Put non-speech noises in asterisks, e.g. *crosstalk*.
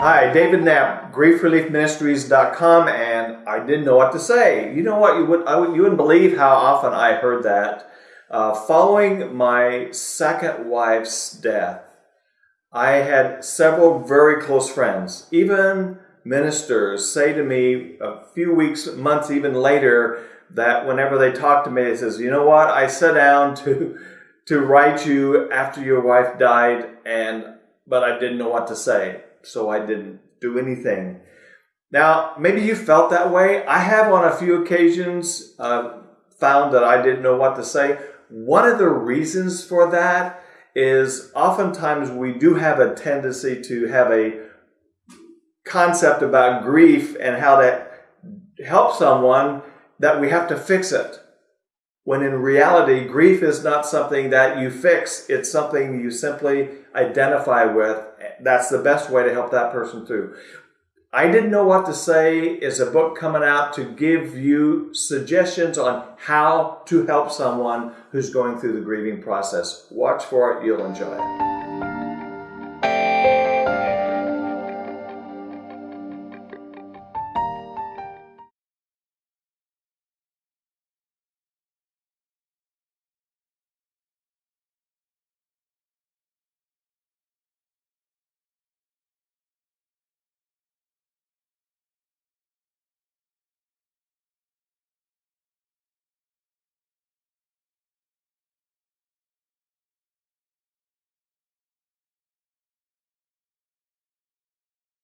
Hi, David Knapp, griefreliefministries.com, and I didn't know what to say. You know what? You, would, I you wouldn't believe how often I heard that. Uh, following my second wife's death, I had several very close friends, even ministers, say to me a few weeks, months, even later, that whenever they talk to me, they says, "You know what? I sat down *laughs* to to write you after your wife died, and but I didn't know what to say." So I didn't do anything. Now, maybe you felt that way. I have on a few occasions uh, found that I didn't know what to say. One of the reasons for that is oftentimes we do have a tendency to have a concept about grief and how that helps someone that we have to fix it. When in reality, grief is not something that you fix, it's something you simply identify with that's the best way to help that person through. I didn't know what to say is a book coming out to give you suggestions on how to help someone who's going through the grieving process. Watch for it, you'll enjoy it.